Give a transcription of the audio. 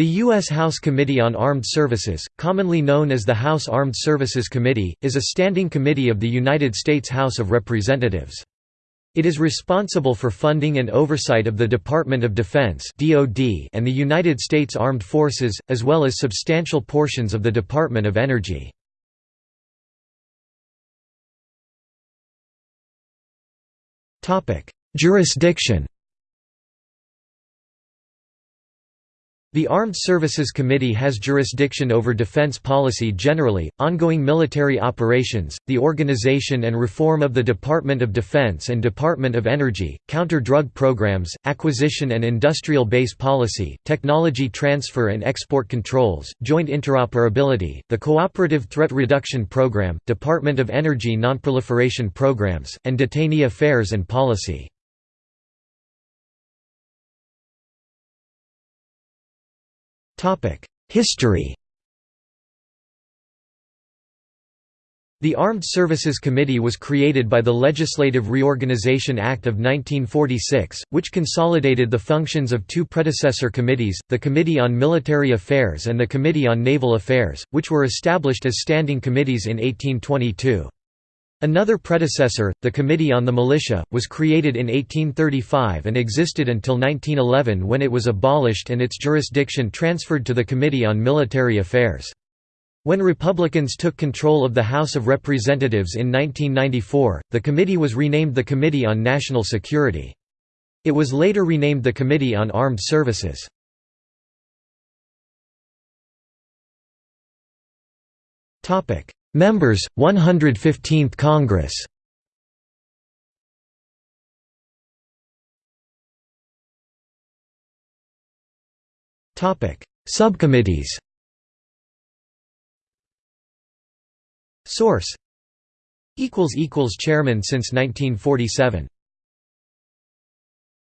The U.S. House Committee on Armed Services, commonly known as the House Armed Services Committee, is a standing committee of the United States House of Representatives. It is responsible for funding and oversight of the Department of Defense and the United States Armed Forces, as well as substantial portions of the Department of Energy. Jurisdiction The Armed Services Committee has jurisdiction over defense policy generally, ongoing military operations, the organization and reform of the Department of Defense and Department of Energy, counter-drug programs, acquisition and industrial base policy, technology transfer and export controls, joint interoperability, the Cooperative Threat Reduction Program, Department of Energy nonproliferation programs, and detainee affairs and policy. History The Armed Services Committee was created by the Legislative Reorganization Act of 1946, which consolidated the functions of two predecessor committees, the Committee on Military Affairs and the Committee on Naval Affairs, which were established as standing committees in 1822. Another predecessor, the Committee on the Militia, was created in 1835 and existed until 1911 when it was abolished and its jurisdiction transferred to the Committee on Military Affairs. When Republicans took control of the House of Representatives in 1994, the committee was renamed the Committee on National Security. It was later renamed the Committee on Armed Services. Members, 115th Congress. Topic. Subcommittees. Source. Equals Equals Chairman since 1947